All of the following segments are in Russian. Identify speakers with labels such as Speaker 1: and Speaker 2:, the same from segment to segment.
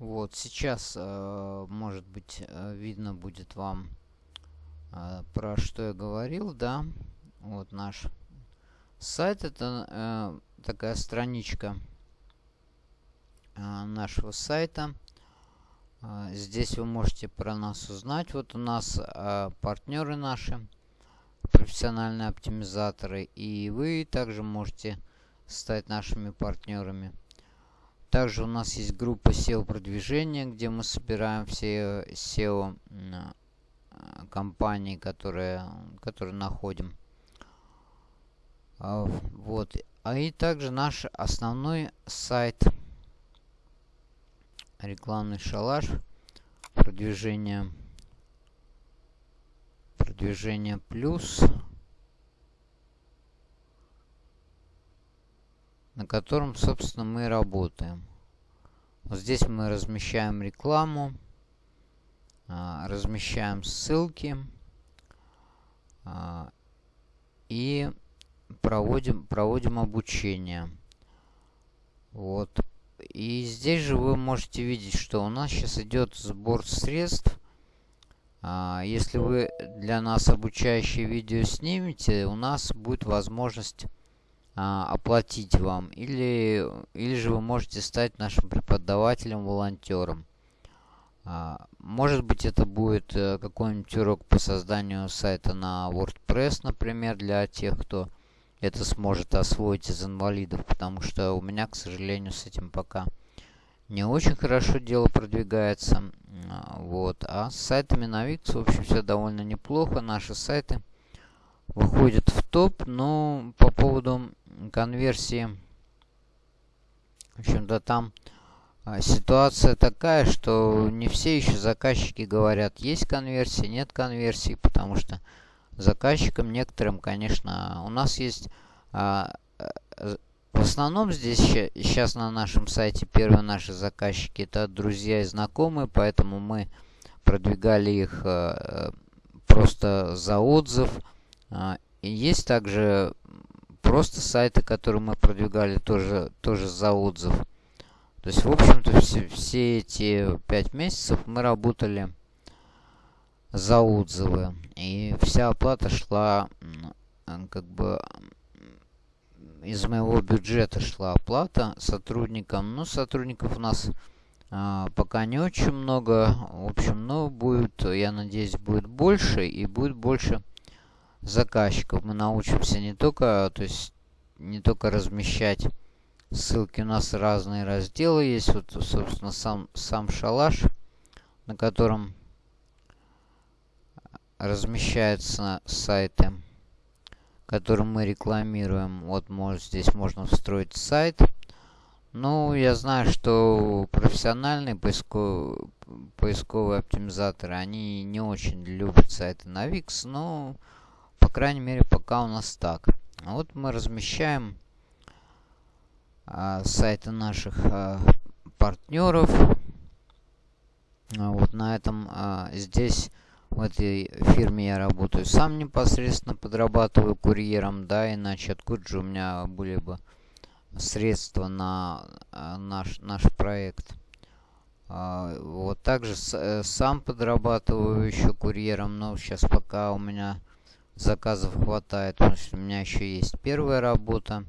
Speaker 1: Вот сейчас, э, может быть, э, видно будет вам, э, про что я говорил, да. Вот наш сайт, это такая страничка нашего сайта. Здесь вы можете про нас узнать. Вот у нас партнеры наши, профессиональные оптимизаторы. И вы также можете стать нашими партнерами. Также у нас есть группа SEO продвижения, где мы собираем все SEO э, компании, которые, которые находим. А, вот. А и также наш основной сайт рекламный шалаш продвижение продвижение плюс на котором, собственно, мы работаем. Вот здесь мы размещаем рекламу, а, размещаем ссылки а, и проводим, проводим обучение. Вот. И здесь же вы можете видеть, что у нас сейчас идет сбор средств. А, если вы для нас обучающее видео снимете, у нас будет возможность оплатить вам. Или, или же вы можете стать нашим преподавателем, волонтером. А, может быть, это будет э, какой-нибудь урок по созданию сайта на WordPress, например, для тех, кто это сможет освоить из инвалидов, потому что у меня, к сожалению, с этим пока не очень хорошо дело продвигается. А, вот. А с сайтами на Wix, в общем, все довольно неплохо. Наши сайты выходят в топ, но по поводу конверсии. В общем-то, там а, ситуация такая, что не все еще заказчики говорят, есть конверсия, нет конверсии, потому что заказчикам некоторым, конечно, у нас есть... А, э, в основном здесь сейчас на нашем сайте первые наши заказчики это друзья и знакомые, поэтому мы продвигали их э, просто за отзыв. А, и есть также просто сайты, которые мы продвигали тоже, тоже за отзыв. То есть, в общем-то, все, все эти пять месяцев мы работали за отзывы. И вся оплата шла, как бы, из моего бюджета шла оплата сотрудникам. Ну, сотрудников у нас а, пока не очень много. В общем, ну, будет, я надеюсь, будет больше. И будет больше заказчиков. Мы научимся не только, то есть не только размещать ссылки. У нас разные разделы есть. Вот, собственно, сам, сам шалаш, на котором размещаются сайты, которые мы рекламируем. Вот может, здесь можно встроить сайт. Ну, я знаю, что профессиональные поисковые, поисковые оптимизаторы, они не очень любят сайты на Wix, но крайней мере, пока у нас так. Вот мы размещаем а, сайты наших а, партнеров. А, вот на этом а, здесь в этой фирме я работаю сам непосредственно, подрабатываю курьером, да, иначе откуда же у меня были бы средства на а, наш, наш проект. А, вот также э, сам подрабатываю еще курьером, но сейчас пока у меня заказов хватает, потому что у меня еще есть первая работа.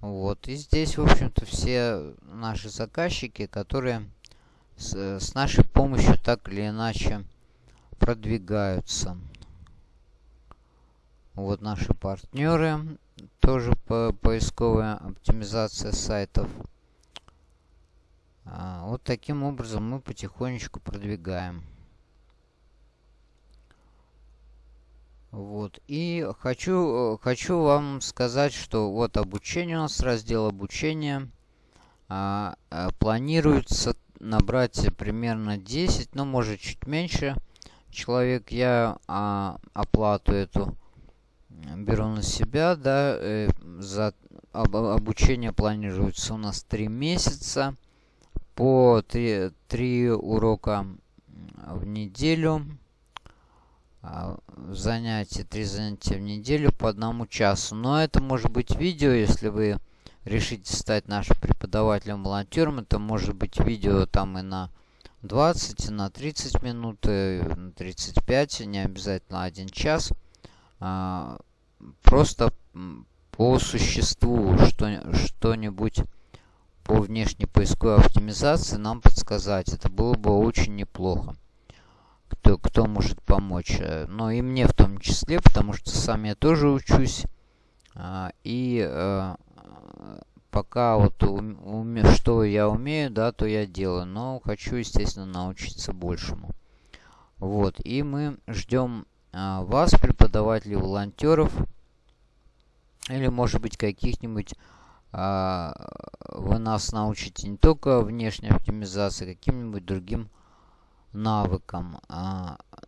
Speaker 1: Вот, и здесь, в общем-то, все наши заказчики, которые с, с нашей помощью так или иначе продвигаются. Вот наши партнеры, тоже по поисковая оптимизация сайтов. А, вот таким образом мы потихонечку продвигаем. Вот. И хочу, э, хочу вам сказать, что вот обучение у нас, раздел обучения. А, а, планируется набрать примерно 10, ну может чуть меньше человек. Я а, оплату эту беру на себя, да, э, за об, обучение планируется у нас 3 месяца по 3, 3 урока в неделю. А, занятия, три занятия в неделю по одному часу. Но это может быть видео, если вы решите стать нашим преподавателем-волонтером, это может быть видео там и на 20, на 30 минут, на 35, не обязательно один час. А, просто по существу что-нибудь по внешней поисковой оптимизации нам подсказать. Это было бы очень неплохо. Кто, может помочь. Э, но и мне в том числе, потому что сам я тоже учусь. А, и э, пока вот уме, что я умею, да, то я делаю. Но хочу, естественно, научиться большему. Вот. И мы ждем а, вас, преподавателей, волонтеров. Или, может быть, каких-нибудь а, вы нас научите не только внешней оптимизации, каким-нибудь другим навыкам.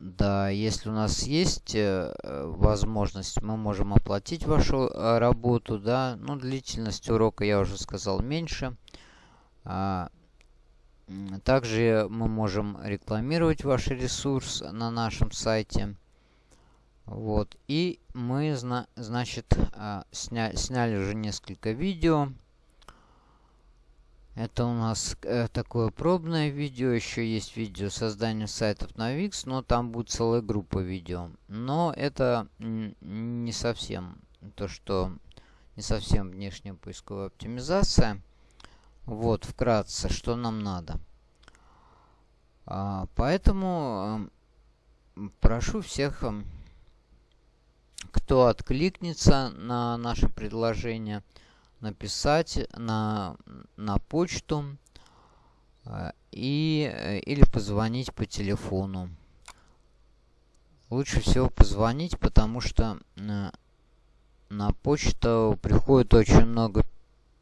Speaker 1: Да, если у нас есть э, возможность, мы можем оплатить вашу э, работу, да. Ну, длительность урока, я уже сказал, меньше. А, также мы можем рекламировать ваш ресурс на нашем сайте. Вот. И мы, значит, а, сня сняли уже несколько видео. Это у нас э, такое пробное видео. Еще есть видео создания сайтов на Wix, но там будет целая группа видео. Но это не совсем то, что не совсем внешняя поисковая оптимизация. Вот, вкратце, что нам надо. А, поэтому э, прошу всех э, кто откликнется на наше предложение, написать на, на почту э, и, э, или позвонить по телефону. Лучше всего позвонить, потому что на, на почту приходит очень много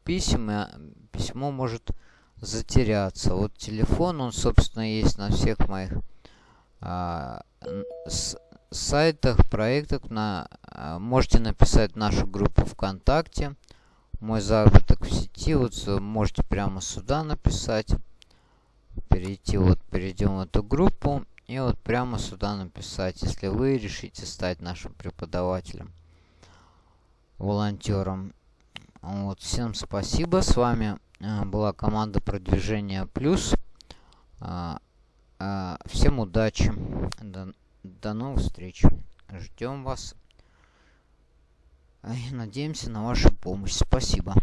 Speaker 1: писем, и письмо может затеряться. Вот телефон, он, собственно, есть на всех моих а, с, сайтах, проектах на, а, можете написать нашу группу ВКонтакте. Мой заработок в сети. Вот можете прямо сюда написать. Перейти, вот перейдем в эту группу. И вот прямо сюда написать, если вы решите стать нашим преподавателем, волонтером. Вот, всем спасибо. С вами а, была команда продвижения плюс. А, всем удачи. До новых встреч. Ждем вас. И надеемся на вашу помощь. Спасибо.